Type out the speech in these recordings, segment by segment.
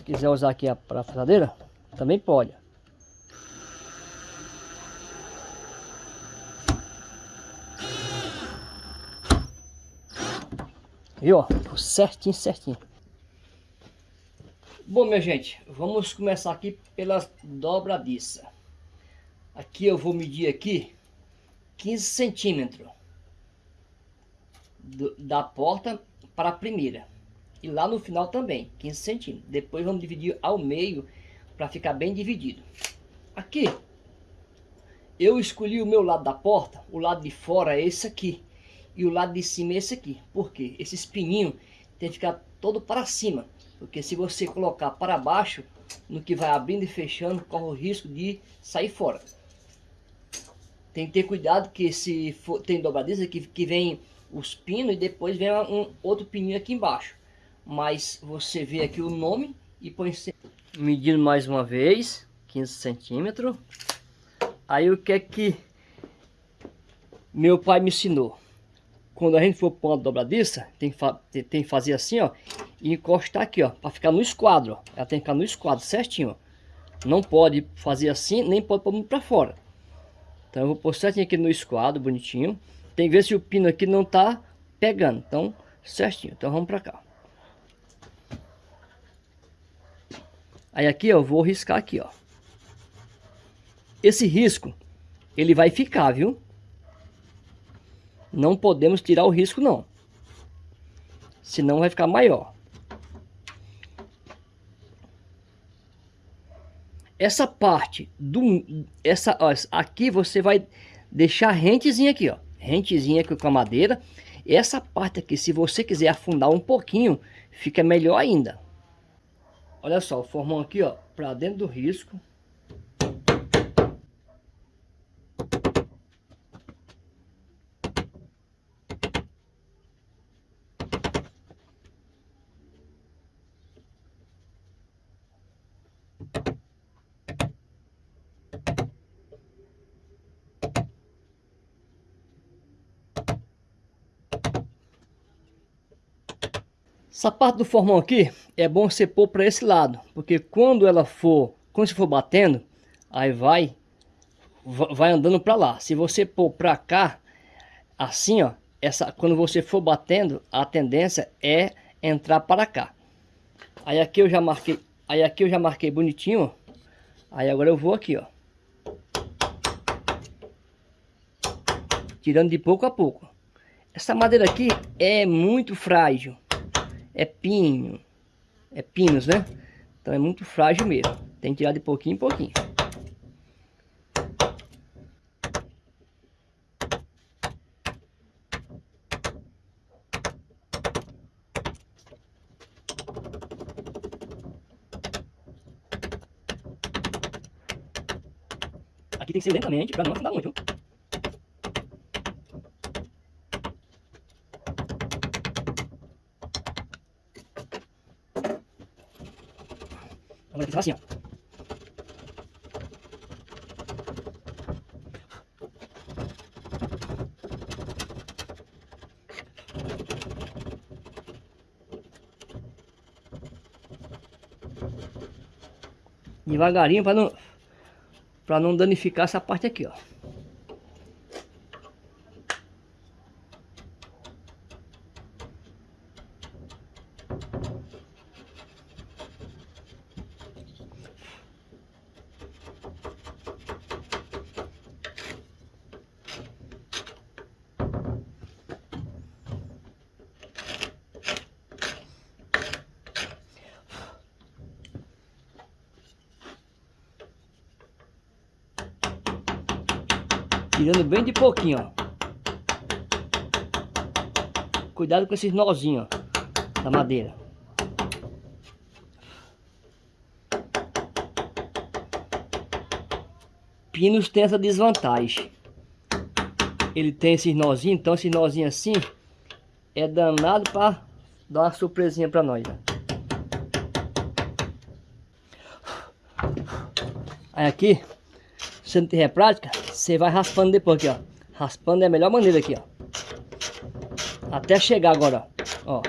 Se quiser usar aqui a parafusadeira, também pode. Viu? Ó, certinho, certinho. Bom, minha gente, vamos começar aqui pelas dobradiças. Aqui eu vou medir aqui 15 centímetros da porta para a primeira. E lá no final também, 15 centímetros. Depois vamos dividir ao meio para ficar bem dividido. Aqui, eu escolhi o meu lado da porta, o lado de fora é esse aqui. E o lado de cima é esse aqui. Por quê? Esse espininho tem que ficar todo para cima. Porque se você colocar para baixo, no que vai abrindo e fechando, corre o risco de sair fora. Tem que ter cuidado que se for, tem dobradiça que, que vem os pinos e depois vem um outro pininho aqui embaixo. Mas você vê aqui o nome e põe... Medindo mais uma vez, 15 centímetros. Aí o que é que meu pai me ensinou? Quando a gente for pôr uma dobradiça, tem, tem que fazer assim, ó. E encostar aqui, ó. Para ficar no esquadro, ó. Ela tem que ficar no esquadro, certinho, ó. Não pode fazer assim, nem pode pôr muito para fora. Então eu vou pôr certinho aqui no esquadro, bonitinho. Tem que ver se o pino aqui não tá pegando. Então, certinho. Então vamos para cá. Aí aqui eu vou riscar aqui, ó. Esse risco, ele vai ficar, viu? Não podemos tirar o risco, não. Senão vai ficar maior. Essa parte do... Essa, ó, aqui você vai deixar rentezinha aqui, ó rentezinha aqui com a madeira. Essa parte aqui, se você quiser afundar um pouquinho, fica melhor ainda. Olha só, o formão aqui, ó, para dentro do risco. Essa parte do formão aqui é bom você pôr para esse lado, porque quando ela for, quando você for batendo, aí vai vai andando para lá. Se você pôr para cá, assim ó, essa quando você for batendo, a tendência é entrar para cá. Aí aqui eu já marquei, aí aqui eu já marquei bonitinho. Aí agora eu vou aqui, ó. Tirando de pouco a pouco. Essa madeira aqui é muito frágil é pinho, é pinos, né? Então é muito frágil mesmo. Tem que tirar de pouquinho em pouquinho. Aqui tem que ser lentamente para não afundar muito. Agora tem que assim, ó. Devagarinho para não para não danificar essa parte aqui, ó. Tirando bem de pouquinho, ó. Cuidado com esses nozinhos, ó, da madeira. Pinos tem essa desvantagem. Ele tem esses nozinhos, então esse nozinho assim é danado para dar uma surpresinha para nós. Ó. Aí aqui, se não tiver prática, você vai raspando depois aqui, ó. Raspando é a melhor maneira aqui, ó. Até chegar agora, ó.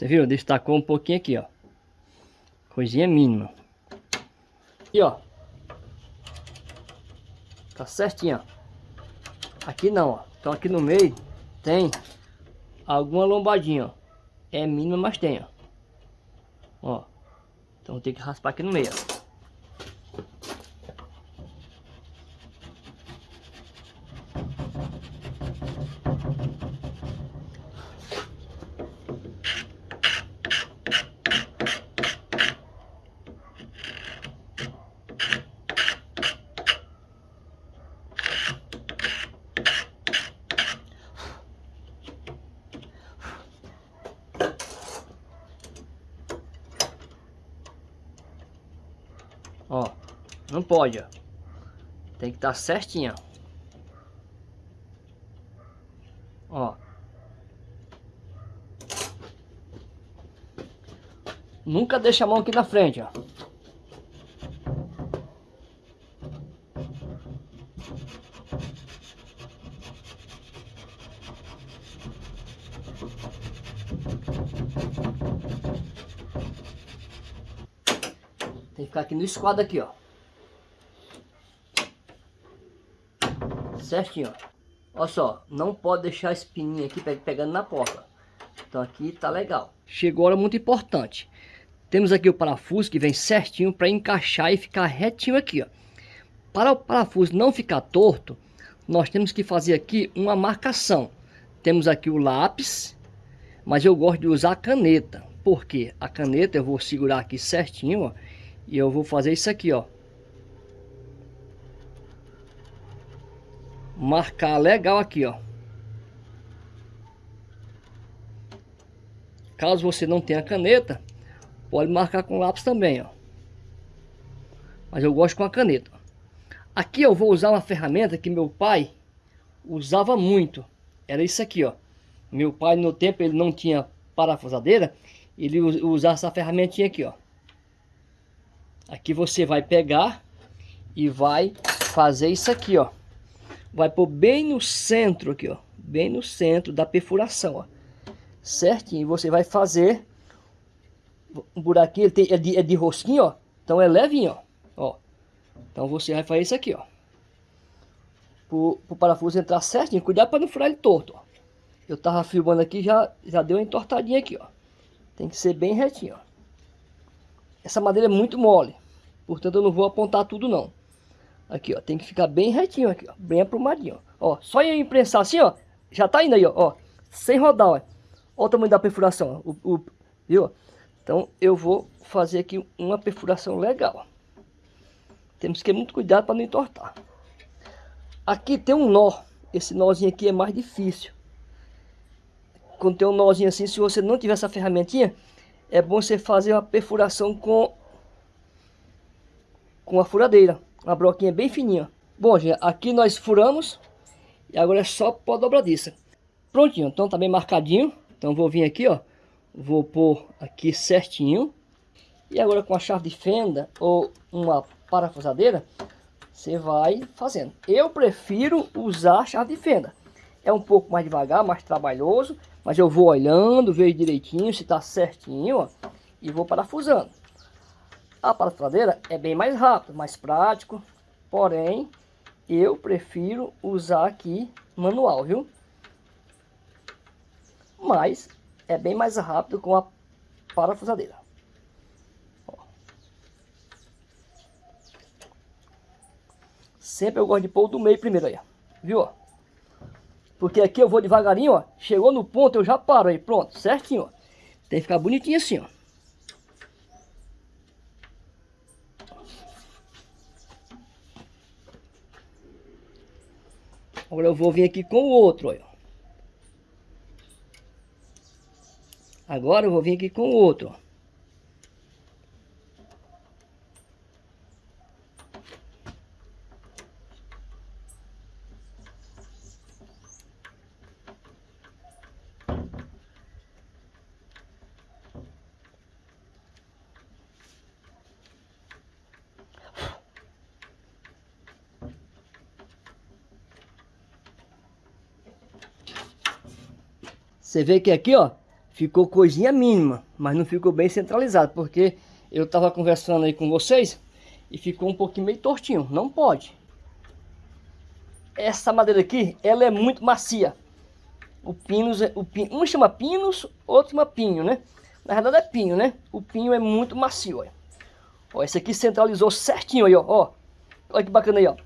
Você viu? Destacou um pouquinho aqui, ó. Coisinha mínima. E ó. Tá certinho, ó. Aqui não, ó. Então aqui no meio tem alguma lombadinha, ó. É mínima, mas tem, ó. Ó. Então ter que raspar aqui no meio. Ó, não pode, ó. Tem que estar tá certinho, ó. Nunca deixa a mão aqui na frente, ó. Tem que ficar aqui no esquadro aqui, ó. Certinho, ó. Olha só, não pode deixar a espininha aqui pegando na porta. Então aqui tá legal. Chegou a hora muito importante. Temos aqui o parafuso que vem certinho para encaixar e ficar retinho aqui, ó. Para o parafuso não ficar torto, nós temos que fazer aqui uma marcação. Temos aqui o lápis, mas eu gosto de usar a caneta. Porque a caneta eu vou segurar aqui certinho, ó e eu vou fazer isso aqui, ó. Marcar legal aqui, ó. Caso você não tenha caneta, pode marcar com lápis também, ó. Mas eu gosto com a caneta. Aqui eu vou usar uma ferramenta que meu pai usava muito. Era isso aqui, ó. Meu pai no tempo ele não tinha parafusadeira, ele usava essa ferramentinha aqui, ó. Aqui você vai pegar e vai fazer isso aqui, ó. Vai pôr bem no centro aqui, ó. Bem no centro da perfuração, ó. Certinho. Você vai fazer um buraquinho, ele tem, é, de, é de rosquinho, ó. Então é levinho, ó. ó. Então você vai fazer isso aqui, ó. Pro parafuso entrar certinho. Cuidado para não furar ele torto, ó. Eu tava filmando aqui, já, já deu uma entortadinha aqui, ó. Tem que ser bem retinho, ó. Essa madeira é muito mole. Portanto, eu não vou apontar tudo não. Aqui, ó. Tem que ficar bem retinho aqui, ó. Bem aprumadinho, ó. só eu imprensar assim, ó. Já tá indo aí, ó. ó sem rodar, ó. Olha o tamanho da perfuração, ó. O, o, viu? Então, eu vou fazer aqui uma perfuração legal. Temos que ter muito cuidado para não entortar. Aqui tem um nó. Esse nozinho aqui é mais difícil. Quando tem um nozinho assim, se você não tiver essa ferramentinha, é bom você fazer uma perfuração com com a furadeira, uma broquinha bem fininha. Bom, gente, aqui nós furamos e agora é só pôr a dobradiça. Prontinho, então tá bem marcadinho. Então vou vir aqui, ó, vou pôr aqui certinho. E agora com a chave de fenda ou uma parafusadeira, você vai fazendo. Eu prefiro usar a chave de fenda. É um pouco mais devagar, mais trabalhoso, mas eu vou olhando, vejo direitinho se tá certinho, ó, e vou parafusando. A parafusadeira é bem mais rápido, mais prático, porém eu prefiro usar aqui manual, viu? Mas é bem mais rápido com a parafusadeira. Ó. Sempre eu gosto de pôr do meio primeiro aí, viu? Porque aqui eu vou devagarinho, ó. Chegou no ponto, eu já paro aí. Pronto, certinho, ó. Tem que ficar bonitinho assim, ó. Agora eu vou vir aqui com o outro, olha. Agora eu vou vir aqui com o outro, ó. Você vê que aqui, ó, ficou coisinha mínima, mas não ficou bem centralizado, porque eu estava conversando aí com vocês e ficou um pouquinho meio tortinho, não pode. Essa madeira aqui, ela é muito macia. O pinus, é, o pin, um chama pinus, outro chama pinho, né? Na verdade é pinho, né? O pinho é muito macio, olha. Ó, esse aqui centralizou certinho aí, ó. Olha que bacana aí, ó.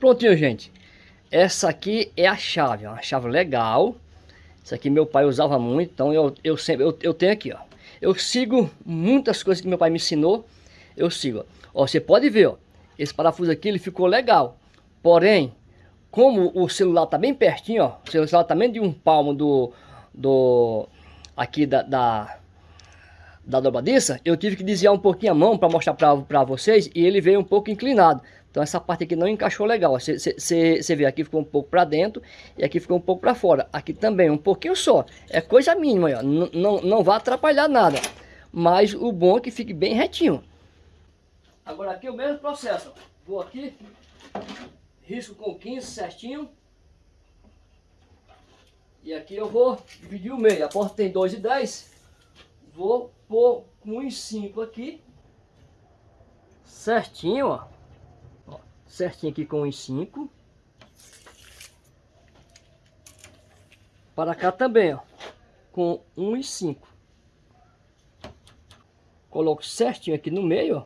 Prontinho, gente. Essa aqui é a chave, ó. Uma chave legal. Essa aqui meu pai usava muito, então eu, eu sempre eu, eu tenho aqui, ó. Eu sigo muitas coisas que meu pai me ensinou. Eu sigo. Ó, você pode ver, ó. Esse parafuso aqui, ele ficou legal. Porém, como o celular tá bem pertinho, ó. O celular tá de um palmo do... do aqui da, da da dobradiça, eu tive que desviar um pouquinho a mão para mostrar para vocês e ele veio um pouco inclinado. Então essa parte aqui não encaixou legal. Você vê aqui ficou um pouco para dentro e aqui ficou um pouco para fora. Aqui também um pouquinho só. É coisa mínima, ó. Não, não, vai atrapalhar nada. Mas o bom é que fique bem retinho. Agora aqui é o mesmo processo. Vou aqui, risco com 15 certinho. E aqui eu vou dividir o meio. A porta tem 2,10. Vou pôr com 1,5 aqui. Certinho, ó certinho aqui com os 5. Para cá também, ó, com 1 e 5. Coloco certinho aqui no meio, ó.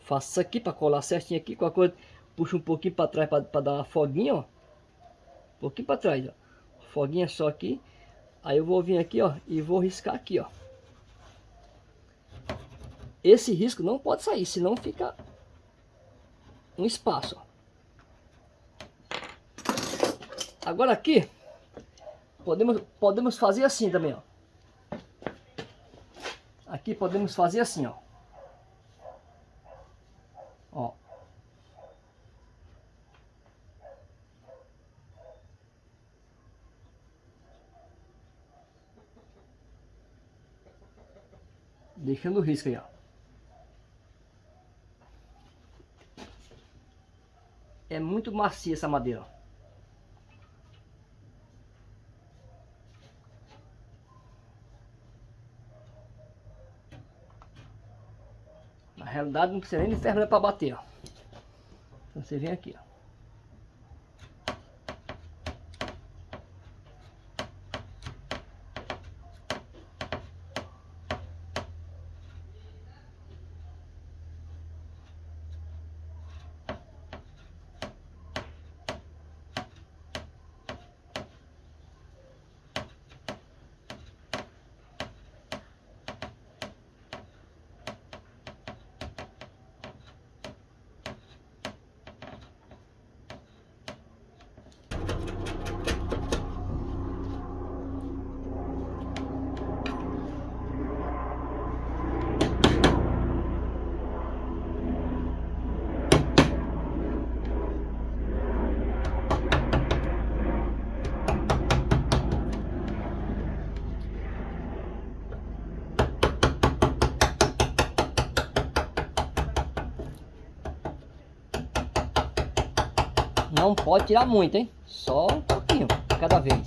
Faço isso aqui para colar certinho aqui. Com a coisa, puxo um pouquinho para trás para dar uma foguinha, ó. Um pouquinho para trás, ó. Foguinha só aqui. Aí eu vou vir aqui, ó, e vou riscar aqui, ó. Esse risco não pode sair, senão fica um espaço. Agora aqui, podemos, podemos fazer assim também, ó. Aqui podemos fazer assim, ó. Ó. Deixando risco aí, ó. É muito macia essa madeira. Na realidade não precisa nem de ferramenta para bater. Ó. Então você vem aqui. Ó. Não pode tirar muito, hein? Só um pouquinho, cada vez.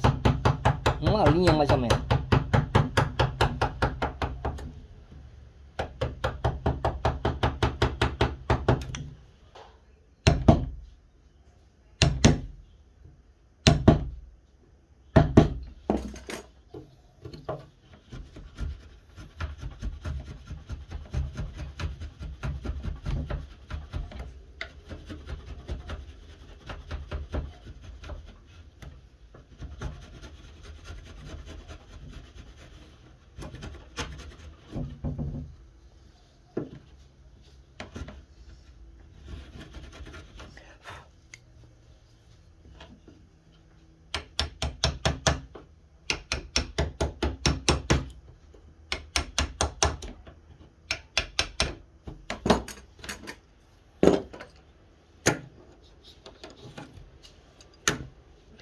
Uma linha mais ou menos.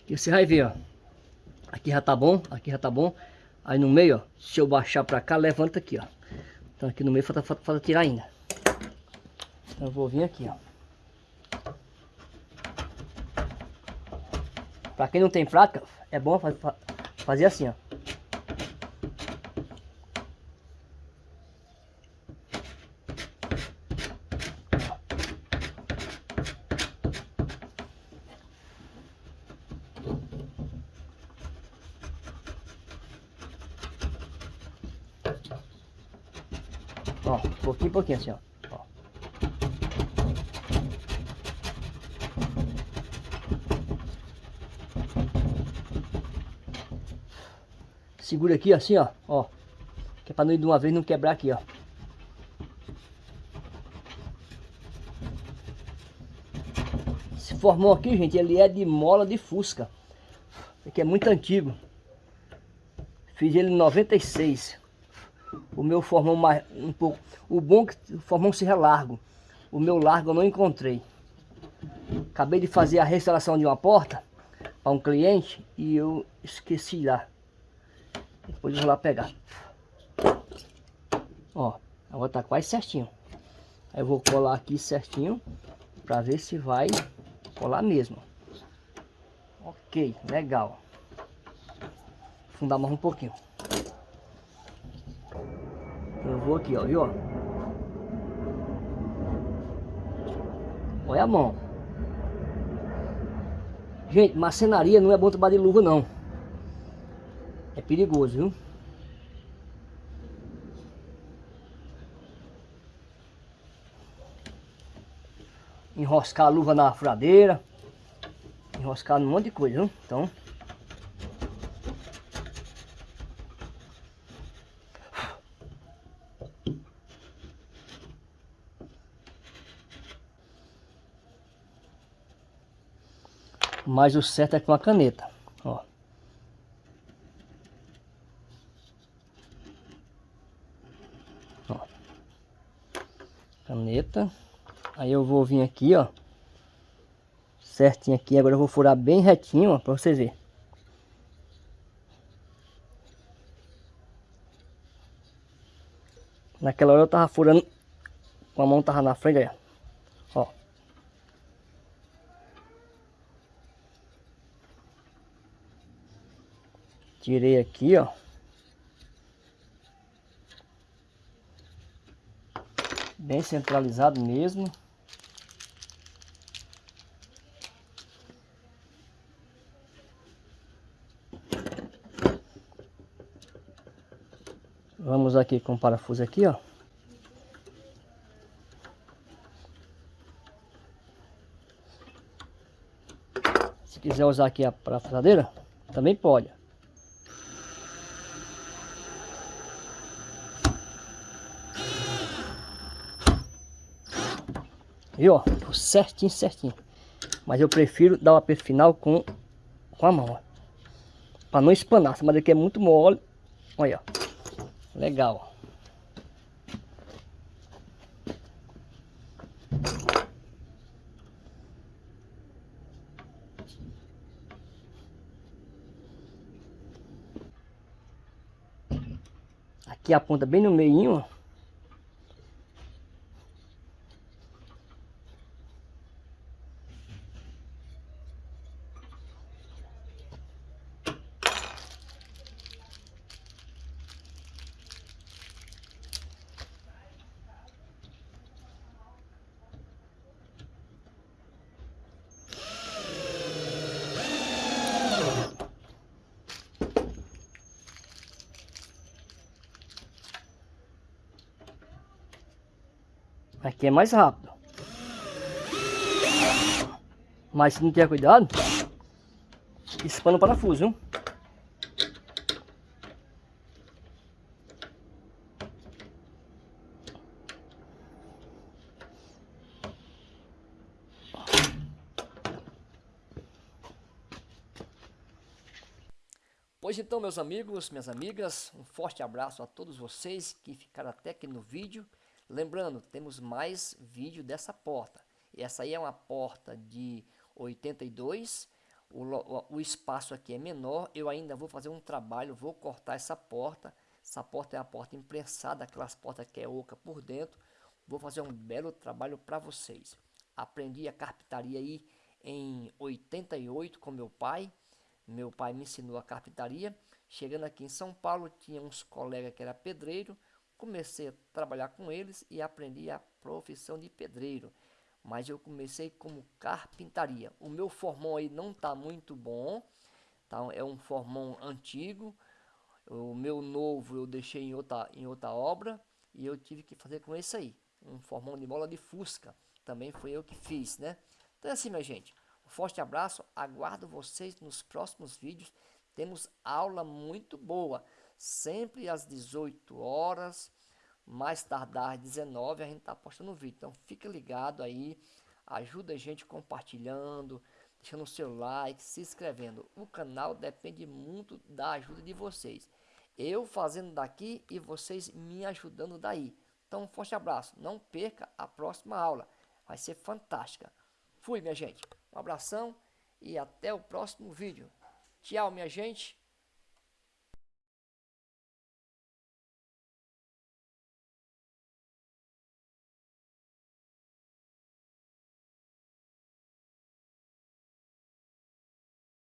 Aqui você vai ver, ó. Aqui já tá bom, aqui já tá bom. Aí no meio, ó, se eu baixar pra cá, levanta aqui, ó. Então aqui no meio falta, falta, falta tirar ainda. Então eu vou vir aqui, ó. Pra quem não tem prática, é bom fazer assim, ó. Ó, pouquinho, pouquinho assim, ó. ó. Segura aqui assim, ó, ó. Que é pra não ir de uma vez não quebrar aqui, ó. Esse formão aqui, gente, ele é de mola de fusca. Aqui é muito antigo. Fiz ele em 96 o meu formão mais um pouco. O bom que o formão seja largo. O meu largo eu não encontrei. Acabei de fazer a restauração de uma porta para um cliente e eu esqueci lá. Depois eu vou lá pegar. Ó, agora tá quase certinho. Aí eu vou colar aqui certinho para ver se vai colar mesmo. Ok, legal. Fundar mais um pouquinho. Eu vou aqui, ó, viu? Olha a mão. Gente, marcenaria não é bom trabalhar de luva, não. É perigoso, viu? Enroscar a luva na furadeira. Enroscar um monte de coisa, viu? Então... Mas o certo é com a caneta, ó. ó. Caneta. Aí eu vou vir aqui, ó. Certinho aqui. Agora eu vou furar bem retinho, ó, pra vocês verem. Naquela hora eu tava furando com a mão tava na frente, aí, ó. Tirei aqui, ó. Bem centralizado mesmo. Vamos aqui com o parafuso aqui, ó. Se quiser usar aqui a parafusadeira, também pode. Viu, ó? Certinho, certinho. Mas eu prefiro dar o aperto final com, com a mão, ó. Pra não espanar. Essa madeira aqui é muito mole. Olha, ó. Legal, Aqui a ponta bem no meio, ó. Aqui é mais rápido. Mas se não tiver cuidado, espana o parafuso, viu? Pois então, meus amigos, minhas amigas, um forte abraço a todos vocês que ficaram até aqui no vídeo. Lembrando, temos mais vídeo dessa porta. Essa aí é uma porta de 82, o, o espaço aqui é menor. Eu ainda vou fazer um trabalho, vou cortar essa porta. Essa porta é a porta imprensada, aquelas portas que é oca por dentro. Vou fazer um belo trabalho para vocês. Aprendi a carpintaria aí em 88 com meu pai Meu pai me ensinou a carpintaria. Chegando aqui em São Paulo, tinha uns colegas que era pedreiro. Comecei a trabalhar com eles e aprendi a profissão de pedreiro. Mas eu comecei como carpintaria. O meu formão aí não está muito bom. Tá? É um formão antigo. O meu novo eu deixei em outra, em outra obra. E eu tive que fazer com esse aí. Um formão de mola de fusca. Também foi eu que fiz, né? Então é assim, minha gente. Um forte abraço. Aguardo vocês nos próximos vídeos. Temos aula muito boa. Sempre às 18 horas. Mais tardar às 19 a gente está postando vídeo. Então fica ligado aí. Ajuda a gente compartilhando deixando o seu like, se inscrevendo. O canal depende muito da ajuda de vocês. Eu fazendo daqui e vocês me ajudando daí. Então, um forte abraço. Não perca a próxima aula. Vai ser fantástica. Fui, minha gente. Um abração e até o próximo vídeo. Tchau, minha gente.